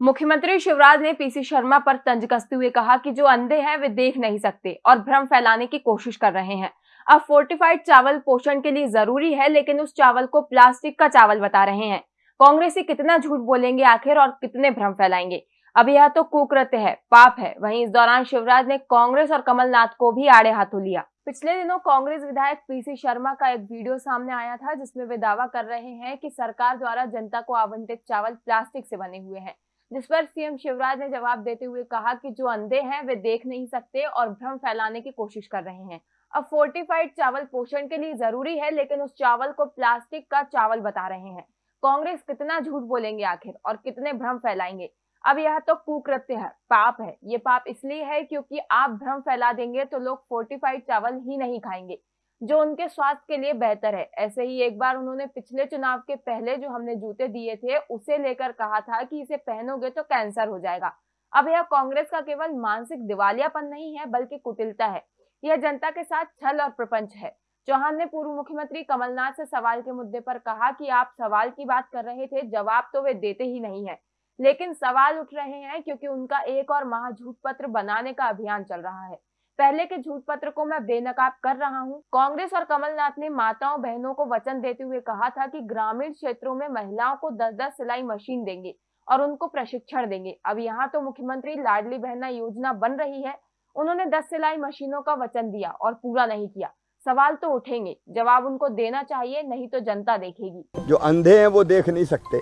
मुख्यमंत्री शिवराज ने पीसी शर्मा पर तंज कसते हुए कहा कि जो अंधे हैं, वे देख नहीं सकते और भ्रम फैलाने की कोशिश कर रहे हैं। अब फोर्टिफाइड चावल पोषण के लिए ज़रूरी है, लेकिन उस चावल को प्लास्टिक का चावल बता रहे हैं। कांग्रेसी कितना झूठ बोलेंगे आखिर और कितने भ्रम फैलाएँगे? अब यह तो कुकृत्य है, पाप है। वहीं इस दौरान शिवराज ने कांग्रेस और कमलनाथ को भी आड़े हाथों लिया। पिछले दिनों कांग्रेस विधायक पीसी शर्मा का एक वीडियो सामने आया था, जिसमें वे दावा कर रहे हैं कि सरकार द्वारा जनता को आवंटित चावल प्लास्टिक से बने हुए हैं। जिस पर सीएम शिवराज ने जवाब देते हुए कहा कि जो अंधे हैं, वे देख नहीं सकते और भ्रम फैलाने की कोशिश कर रहे हैं। अब फोर्टिफाइड चावल पोषण के लिए ज़रूरी है, लेकिन उस चावल को प्लास्टिक का चावल बता रहे हैं। कांग्रेस कितना झूठ बोलेंगे आखिर और कितने भ्रम फैलाएँगे? अब यह तो कुकृत्य है, पाप है। ये पाप इसलिए है क्योंकि आप भ्रम फैला देंगे तो लोग फोर्टिफाइड चावल ही नहीं खाएँगे। जो उनके स्वास्थ्य के लिए बेहतर है। ऐसे ही एक बार उन्होंने पिछले चुनाव के पहले जो हमने जूते दिए थे, उसे लेकर कहा था कि इसे पहनोगे तो कैंसर हो जाएगा। अब यह कांग्रेस का केवल मानसिक दिवालियापन नहीं है, बल्कि कुटिलता है। यह जनता के साथ छल और प्रपंच है। चौहान ने पूर्व मुख्यमंत्री कमलनाथ से सवाल के मुद्दे पर कहा कि आप सवाल की बात कर रहे थे, जवाब तो वे देते ही नहीं है। लेकिन सवाल उठ रहे हैं क्योंकि उनका एक और महाझूठ पत्र बनाने का अभियान चल रहा है। पहले के झूठ पत्र को मैं बेनकाब कर रहा हूँ। कांग्रेस और कमलनाथ ने माताओं बहनों को वचन देते हुए कहा था कि ग्रामीण क्षेत्रों में महिलाओं को दस दस सिलाई मशीन देंगे और उनको प्रशिक्षण देंगे। अब यहाँ तो मुख्यमंत्री लाडली बहना योजना बन रही है। उन्होंने 10 सिलाई मशीनों का वचन दिया और पूरा नहीं किया। सवाल तो उठेंगे। जवाब उनको देना चाहिए, नहीं तो जनता देखेगी। जो अंधे हैं, वो देख नहीं सकते।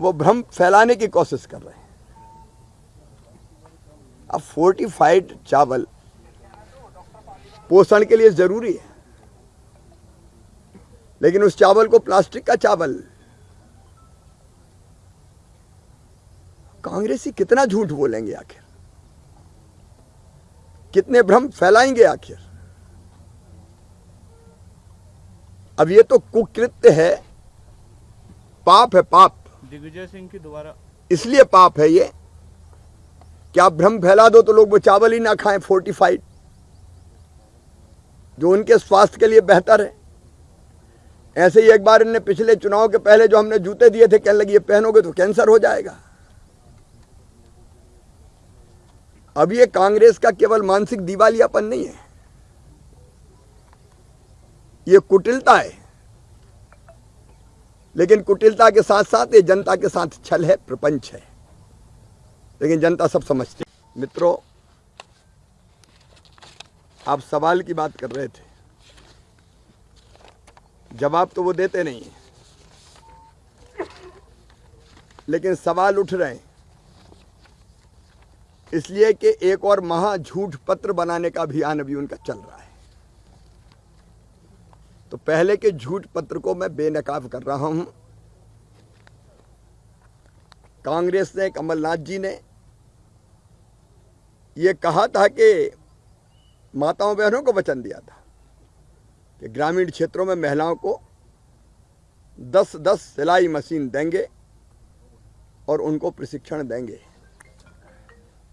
वो भ्रम फैलाने की कोशिश कर रहे हैं। अब फोर्टिफाइड चावल पोषण के लिए ज़रूरी है। लेकिन उस चावल को प्लास्टिक का चावल। कांग्रेसी कितना झूठ बोलेंगे आखिर? कितने भ्रम फैलाएँगे आखिर? अब ये तो कुकृत्य है। पाप है पाप। दिग्विजय सिंह की दोबारा। इसलिए पाप है ये क्या भ्रम फैला दो तो लोग वो चावल ही ना खाएँ फोर्टिफाइड जो उनके स्वास्थ्य के लिए बेहतर है। ऐसे ही एक बार इनने पिछले चुनाव के पहले जो हमने जूते दिए थे, कहने लगे, ये पहनोगे तो कैंसर हो जाएगा। अब ये कांग्रेस का केवल मानसिक दिवालियापन नहीं है। ये कुटिलता है। लेकिन कुटिलता के साथ साथ ये जनता के साथ छल है, प्रपंच है। लेकिन जनता सब समझती मित्रों, आप सवाल की बात कर रहे थे। जवाब तो वो देते नहीं लेकिन सवाल उठ रहे हैं। इसलिए कि एक और महा झूठ पत्र बनाने का अभियान अभी उनका चल रहा है। तो पहले के झूठ पत्र को मैं बेनकाब कर रहा हूँ। कांग्रेस ने, कमलनाथ जी ने ये कहा था कि माताओं बहनों को वचन दिया था कि ग्रामीण क्षेत्रों में महिलाओं को दस दस सिलाई मशीन देंगे और उनको प्रशिक्षण देंगे।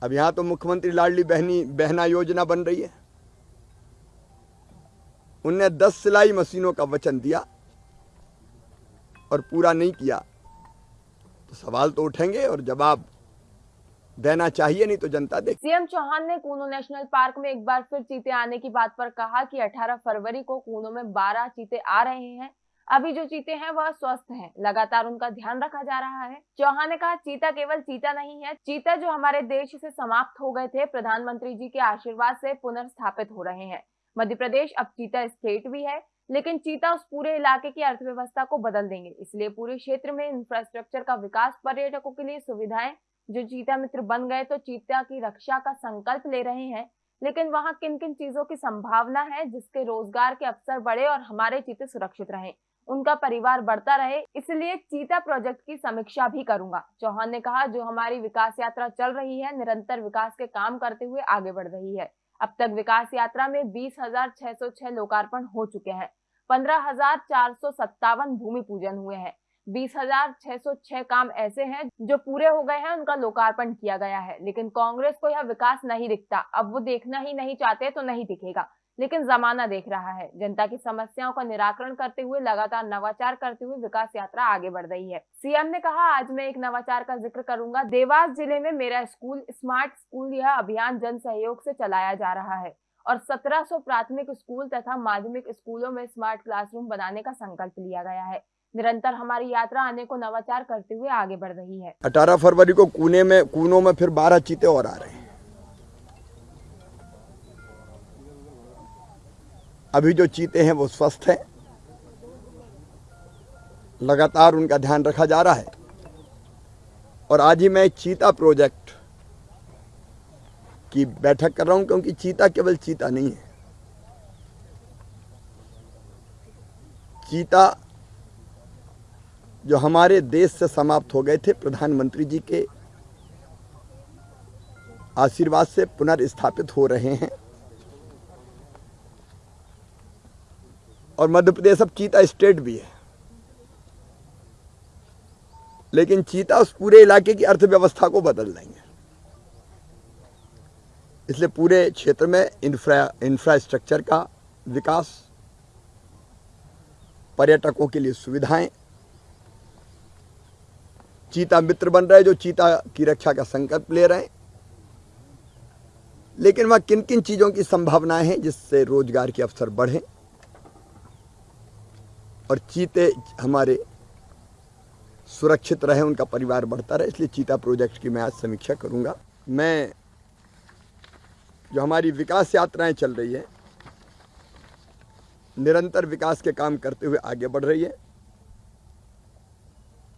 अब यहाँ तो मुख्यमंत्री लाडली बहनी, बहना योजना बन रही है। उनने दस सिलाई मशीनों का वचन दिया और पूरा नहीं किया तो सवाल तो उठेंगे और जवाब देना चाहिए, नहीं तो जनता देख सीएम चौहान ने कूनो नेशनल पार्क में एक बार फिर चीते आने की बात पर कहा कि 18 फरवरी को कूनो में 12 चीते आ रहे हैं। अभी जो चीते हैं, वह स्वस्थ हैं। लगातार उनका ध्यान रखा जा रहा है। चौहान ने कहा, चीता केवल चीता नहीं है। चीता जो हमारे देश से समाप्त हो गए थे, प्रधानमंत्री जी के आशीर्वाद से पुनर्स्थापित हो रहे हैं। मध्य प्रदेश अब चीता स्टेट भी है, लेकिन चीता उस पूरे इलाके की अर्थव्यवस्था को बदल देंगे। इसलिए पूरे क्षेत्र में इंफ्रास्ट्रक्चर का विकास पर्यटकों के लिए सुविधाएँ जो चीता मित्र बन गए तो चीता की रक्षा का संकल्प ले रहे हैं। लेकिन वहाँ किन किन चीज़ों की संभावना है जिसके रोज़गार के अवसर बढ़े और हमारे चीते सुरक्षित रहे? उनका परिवार बढ़ता रहे, इसलिए चीता प्रोजेक्ट की समीक्षा भी करूँगा। चौहान ने कहा, जो हमारी विकास यात्रा चल रही है, निरंतर विकास के काम करते हुए आगे बढ़ रही है। अब तक विकास यात्रा में बीस हज़ार छह सौ छह लोकार्पण हो चुके हैं। पंद्रह हज़ार चार सौ सत्तावन भूमि पूजन हुए हैं। बीस हज़ार छह सौ छह काम ऐसे हैं जो पूरे हो गए हैं, उनका लोकार्पण किया गया है। लेकिन कांग्रेस को यह विकास नहीं दिखता। अब वो देखना ही नहीं चाहते तो नहीं दिखेगा। लेकिन जमाना देख रहा है। जनता की समस्याओं का निराकरण करते हुए, लगातार नवाचार करते हुए विकास यात्रा आगे बढ़ रही है। सीएम ने कहा, आज मैं एक नवाचार का ज़िक्र करूँगा। देवास ज़िले में मेरा स्कूल, स्मार्ट स्कूल यह अभियान जन सहयोग से चलाया जा रहा है और 1700 प्राथमिक स्कूल तथा माध्यमिक स्कूलों में स्मार्ट क्लासरूम बनाने का संकल्प लिया गया है। निरंतर हमारी यात्रा आने को नवाचार करते हुए आगे बढ़ रही है। अठारह फरवरी को कूने में, कूनों में फिर बारह चीते और आ रहे हैं। अभी जो चीते हैं, वो स्वस्थ हैं। लगातार उनका ध्यान रखा जा रहा है। और आज ही मैं चीता प्रोजेक्ट की बैठक कर रहा हूँ, क्योंकि चीता केवल चीता नहीं है। चीता जो हमारे देश से समाप्त हो गए थे प्रधानमंत्री जी के आशीर्वाद से पुनर्स्थापित हो रहे हैं। और मध्य प्रदेश अब चीता स्टेट भी है। लेकिन चीता उस पूरे इलाके की अर्थव्यवस्था को बदल देंगे इसलिए पूरे क्षेत्र में इंफ्रा इंफ्रास्ट्रक्चर का विकास, पर्यटकों के लिए सुविधाएँ चीता मित्र बन रहे जो चीता की रक्षा का संकल्प ले रहे हैं। लेकिन वह किन किन चीज़ों की संभावनाएँ हैं जिससे रोज़गार के अवसर बढ़ें? और चीते हमारे सुरक्षित रहे, उनका परिवार बढ़ता रहे, इसलिए चीता प्रोजेक्ट की मैं आज समीक्षा करूँगा। मैं, जो हमारी विकास यात्राएँ चल रही है, निरंतर विकास के काम करते हुए आगे बढ़ रही है।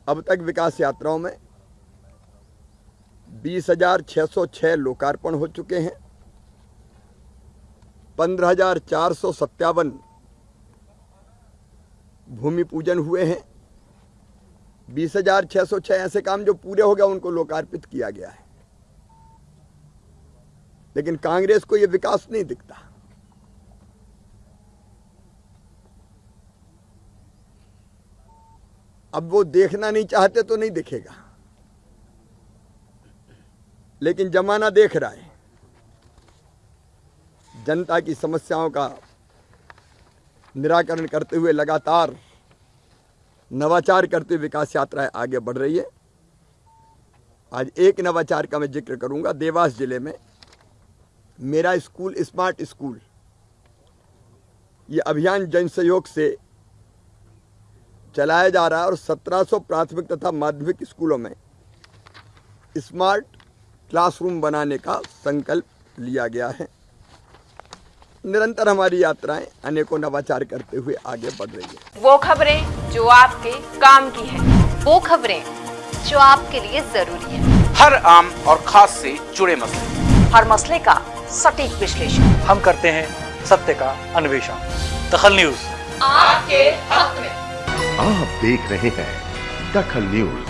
अब तक विकास यात्राओं में बीस हज़ार छः सौ छः लोकार्पण हो चुके हैं। पंद्रह हज़ार चार सौ सत्तावन भूमि पूजन हुए हैं। बीस हज़ार छः सौ छः ऐसे काम जो पूरे हो गए उनको लोकार्पित किया गया है। लेकिन कांग्रेस को यह विकास नहीं दिखता। अब वो देखना नहीं चाहते तो नहीं दिखेगा। लेकिन जमाना देख रहा है। जनता की समस्याओं का निराकरण करते हुए लगातार नवाचार करते हुए विकास यात्राएँ आगे बढ़ रही है। आज एक नवाचार का मैं ज़िक्र करूँगा देवास ज़िले में। मेरा स्कूल स्मार्ट स्कूल, ये अभियान जन सहयोग से चलाया जा रहा है और 1700 प्राथमिक तथा माध्यमिक स्कूलों में स्मार्ट क्लासरूम बनाने का संकल्प लिया गया है। निरंतर हमारी यात्राएँ अनेकों नवाचार करते हुए आगे बढ़ रही है। वो खबरें जो आपके काम की है। वो खबरें जो आपके लिए ज़रूरी है। हर आम और खास से जुड़े मसले। हर मसले का सटीक विश्लेषण। हम करते हैं सत्य का अन्वेषण। दखल न्यूज़। आपके हक में। आप देख रहे हैं दखल न्यूज़।